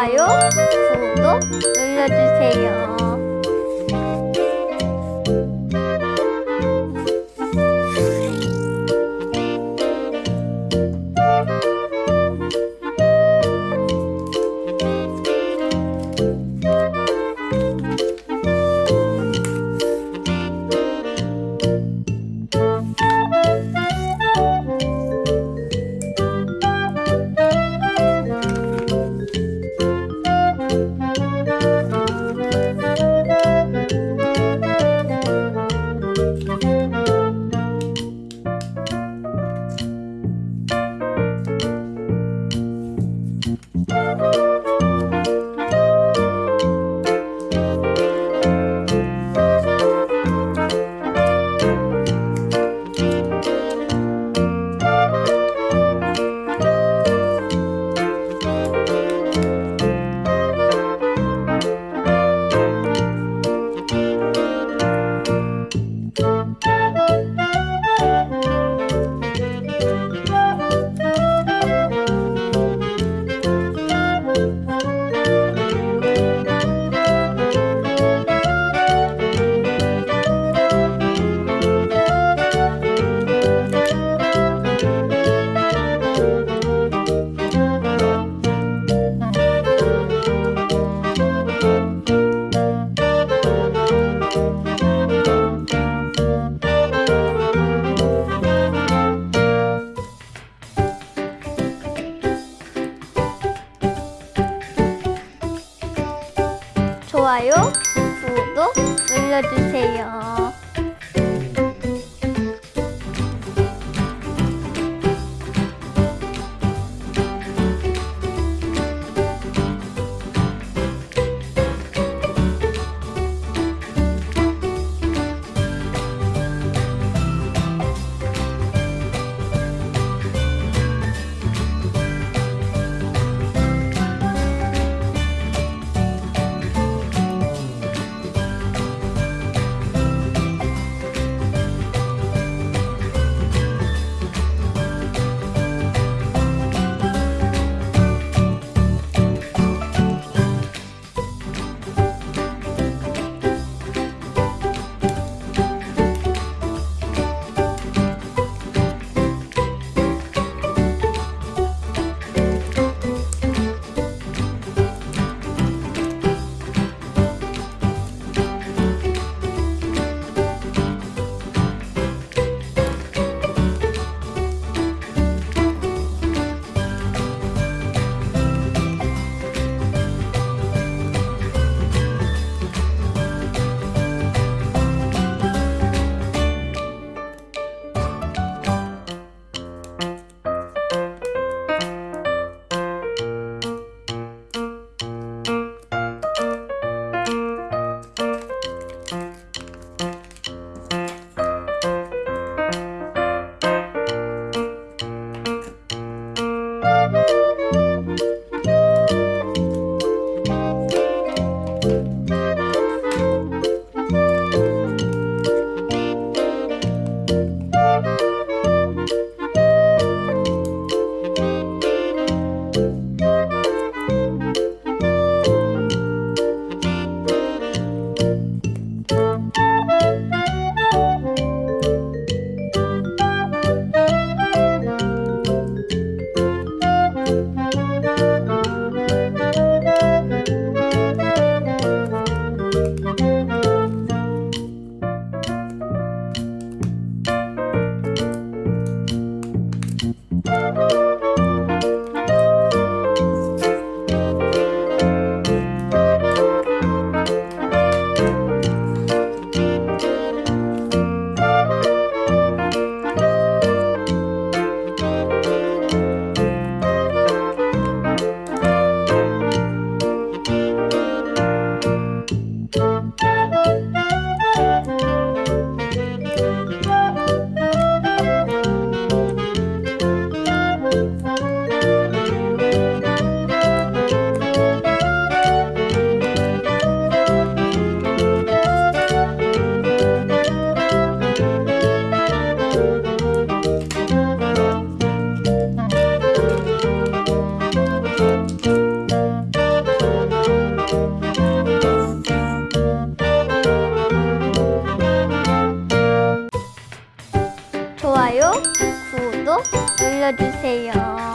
좋아요, 구독 눌러주세요. 좋아요, 구독 눌러주세요. 눌러주세요.